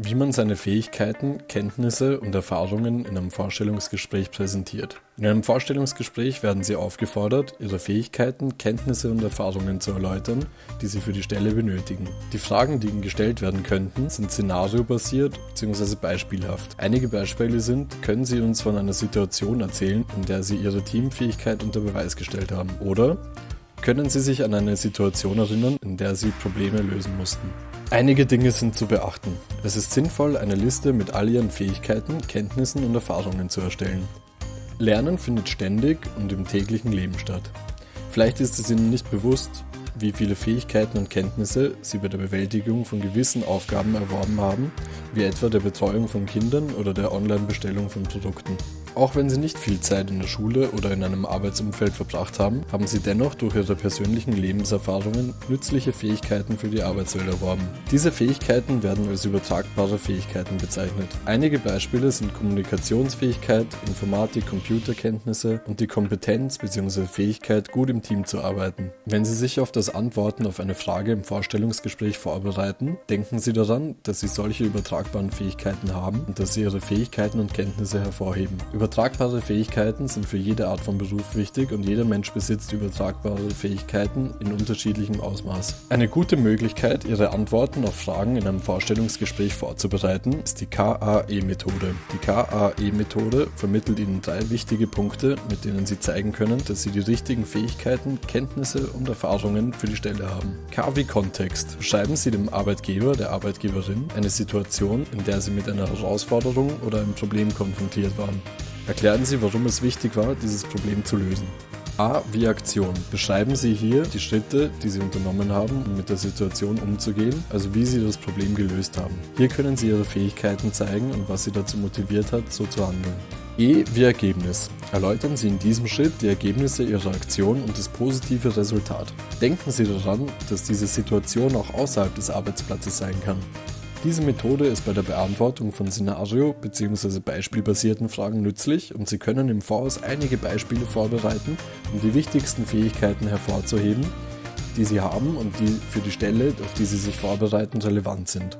Wie man seine Fähigkeiten, Kenntnisse und Erfahrungen in einem Vorstellungsgespräch präsentiert. In einem Vorstellungsgespräch werden Sie aufgefordert, Ihre Fähigkeiten, Kenntnisse und Erfahrungen zu erläutern, die Sie für die Stelle benötigen. Die Fragen, die Ihnen gestellt werden könnten, sind szenariobasiert bzw. beispielhaft. Einige Beispiele sind, können Sie uns von einer Situation erzählen, in der Sie Ihre Teamfähigkeit unter Beweis gestellt haben? Oder können Sie sich an eine Situation erinnern, in der Sie Probleme lösen mussten? Einige Dinge sind zu beachten. Es ist sinnvoll, eine Liste mit all Ihren Fähigkeiten, Kenntnissen und Erfahrungen zu erstellen. Lernen findet ständig und im täglichen Leben statt. Vielleicht ist es Ihnen nicht bewusst, wie viele Fähigkeiten und Kenntnisse Sie bei der Bewältigung von gewissen Aufgaben erworben haben, wie etwa der Betreuung von Kindern oder der Online-Bestellung von Produkten. Auch wenn sie nicht viel Zeit in der Schule oder in einem Arbeitsumfeld verbracht haben, haben sie dennoch durch ihre persönlichen Lebenserfahrungen nützliche Fähigkeiten für die Arbeitswelt erworben. Diese Fähigkeiten werden als übertragbare Fähigkeiten bezeichnet. Einige Beispiele sind Kommunikationsfähigkeit, Informatik, Computerkenntnisse und die Kompetenz bzw. Fähigkeit, gut im Team zu arbeiten. Wenn Sie sich auf das Antworten auf eine Frage im Vorstellungsgespräch vorbereiten, denken Sie daran, dass Sie solche übertragbaren Fähigkeiten haben und dass Sie Ihre Fähigkeiten und Kenntnisse hervorheben. Übertragbare Fähigkeiten sind für jede Art von Beruf wichtig und jeder Mensch besitzt übertragbare Fähigkeiten in unterschiedlichem Ausmaß. Eine gute Möglichkeit, Ihre Antworten auf Fragen in einem Vorstellungsgespräch vorzubereiten, ist die KAE-Methode. Die KAE-Methode vermittelt Ihnen drei wichtige Punkte, mit denen Sie zeigen können, dass Sie die richtigen Fähigkeiten, Kenntnisse und Erfahrungen für die Stelle haben. K wie Kontext. Schreiben Sie dem Arbeitgeber, der Arbeitgeberin eine Situation, in der Sie mit einer Herausforderung oder einem Problem konfrontiert waren. Erklären Sie, warum es wichtig war, dieses Problem zu lösen. A wie Aktion. Beschreiben Sie hier die Schritte, die Sie unternommen haben, um mit der Situation umzugehen, also wie Sie das Problem gelöst haben. Hier können Sie Ihre Fähigkeiten zeigen und was Sie dazu motiviert hat, so zu handeln. E wie Ergebnis. Erläutern Sie in diesem Schritt die Ergebnisse Ihrer Aktion und das positive Resultat. Denken Sie daran, dass diese Situation auch außerhalb des Arbeitsplatzes sein kann. Diese Methode ist bei der Beantwortung von Szenario- bzw. beispielbasierten Fragen nützlich und Sie können im Voraus einige Beispiele vorbereiten, um die wichtigsten Fähigkeiten hervorzuheben, die Sie haben und die für die Stelle, auf die Sie sich vorbereiten, relevant sind.